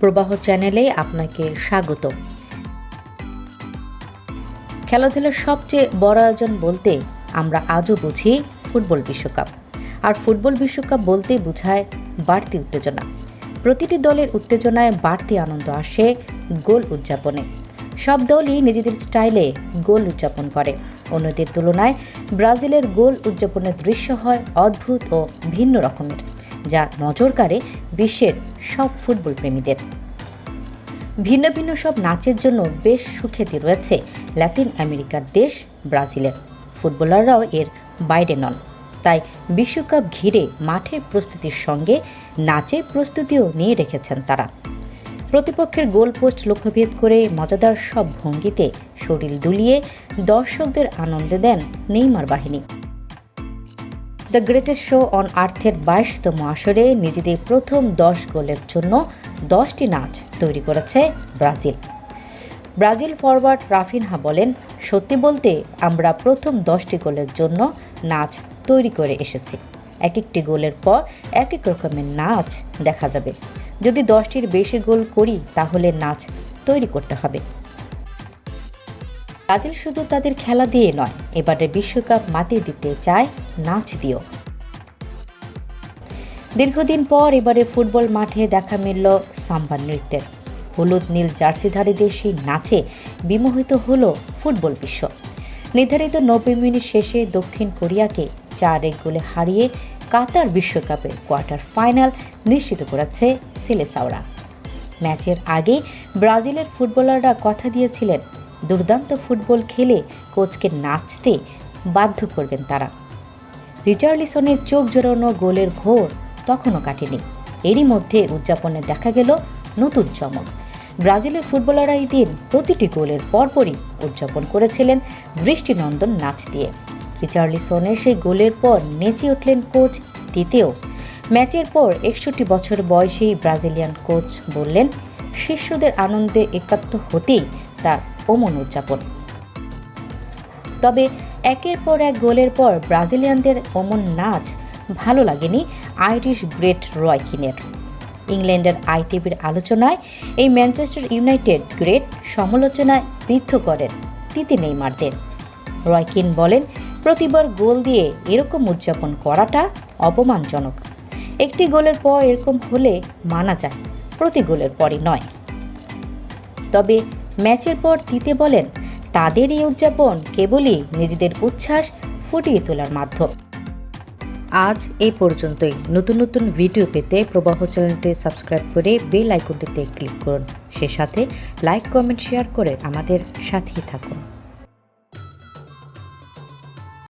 প্রবাহ চ্যানেলে আপনাকে স্বাগত। খেলাধুলার সবচেয়ে বড় আয়োজন বলতে আমরা আজও বুঝি ফুটবল বিশ্বকাপ। আর ফুটবল বিশ্বকাপ বলতেই বোঝায় বাড়তি উত্তেজনা। প্রতিটি দলের উত্তেজনায় বাড়তি আনন্দ আসে গোল উদযাপনে। সব দলই নিজেদের স্টাইলে গোল উদযাপন করে। অন্যদের তুলনায় ব্রাজিলের গোল উদযাপনের দৃশ্য হয় অদ্ভুত ও ভিন্ন রকমের। যা নজর কাড়ে বিশ্বের সব ফুটবল প্রেমীদের। ভিন্ন ভিন্ন সব নাচের জন্য বেশ সুখ্যাতি রয়েছে ল্যাটিন আমেরিকার দেশ ব্রাজিলের। ফুটবলাররাও এর বাইরে নন। তাই বিশ্বকাপ ঘিরে মাঠের প্রস্তুতির সঙ্গে নাচের প্রস্তুতিও নিয়ে রেখেছেন তারা। প্রতিপক্ষের গোল পোস্ট লক্ষ্যভেদ করে মজাদার সব ভঙ্গিতে শরীর দুলিয়ে দর্শকদের আনন্দ দেন নেইমার বাহিনী। দ্য গ্রেটেস্ট শো অন আর্থের বাইশতম আসরে নিজেদের প্রথম দশ গোলের জন্য দশটি নাচ তৈরি করেছে ব্রাজিল। ব্রাজিল ফরওয়ার্ড রাফিনহা বলেন, সত্যি বলতে আমরা প্রথম দশটি গোলের জন্য নাচ তৈরি করে এসেছি। এক একটি গোলের পর এক এক রকমের নাচ দেখা যাবে। যদি দশটির বেশি গোল করি, তাহলে নাচ তৈরি করতে হবে। ব্রাজিল শুধু তাদের খেলা দিয়ে নয় এবারে বিশ্বকাপ মাতিয়ে দিতে চায় নাচ দিয়েও। দীর্ঘদিন পর এবারে ফুটবল মাঠে দেখা মিলল সাম্বা নৃত্যের। হলুদ নীল জার্সিধারীদের সেই নাচে বিমোহিত হল ফুটবল বিশ্ব। নির্ধারিত নব্বই মিনিট শেষে দক্ষিণ কোরিয়াকে চার এক গোলে হারিয়ে কাতার বিশ্বকাপের কোয়ার্টার ফাইনাল নিশ্চিত করেছে সিলেসাওরা। ম্যাচের আগে ব্রাজিলের ফুটবলাররা কথা দিয়েছিলেন দুর্দান্ত ফুটবল খেলে কোচকে নাচতে বাধ্য করবেন তারা। রিচার্লিসনের চোখ জোরানো গোলের ঘোর তখনও কাটেনি। এরই মধ্যে উদযাপনে দেখা গেল নতুন চমক। ব্রাজিলের ফুটবলাররা এই দিন প্রতিটি গোলের পরপরই উদযাপন করেছিলেন বৃষ্টিনন্দন নাচ দিয়ে। রিচার্লিসনের সেই গোলের পর নেচে উঠলেন কোচ তিতেও। ম্যাচের পর একষট্টি বছর বয়সী ব্রাজিলিয়ান কোচ বললেন, শিষ্যদের আনন্দে একাত্ম হতেই তার অমন উদযাপন। তবে একের পর এক গোলের পর ব্রাজিলিয়ানদের অমন নাচ ভালো লাগেনি আইরিশ গ্রেট রয়কিনের ইংল্যান্ডের আইটিভির আলোচনায় এই ম্যানচেস্টার ইউনাইটেড গ্রেট সমালোচনায় বিদ্ধ করেন তিতি নেইমারদের। রয়কিন বলেন, প্রতিবার গোল দিয়ে এরকম উদযাপন করাটা অপমানজনক। একটি গোলের পর এরকম হলে মানা যায়, প্রতি গোলের পরই নয়। তবে ম্যাচের পর দিতে বলেন, তাদের এই উদযাপন কেবলই নিজেদের উচ্ছ্বাস ফুটিয়ে তোলার মাধ্যম। আজ এই পর্যন্তই। নতুন নতুন ভিডিও পেতে প্রবাহ চ্যানেলটি সাবস্ক্রাইব করে বেল আইকনটিতে ক্লিক করুন। সে সাথে লাইক, কমেন্ট, শেয়ার করে আমাদের সাথেই থাকুন।